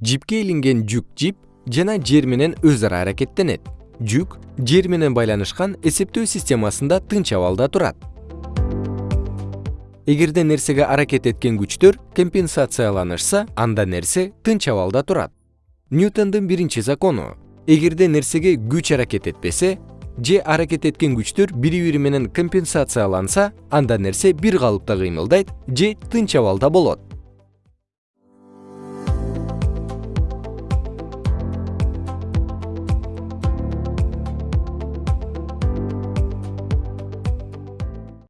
жипке илинген жүк жип жана жер менен өз ара аракеттенет. Жүк жер менен байланышкан эсептөө системасында тынч абалда турат. Эгерде нерсеге аракет эткен күчтөр компенсацияланышса анда нерсе тынч абалда турат. Ньютондун биринчи закону. Эгерде нерсеге күч аракет этпесе же аракет эткен күчтөр бири бири менен компенсацияланса анда нерсе бир калыпта кыймылдайт же тынч абалда болот.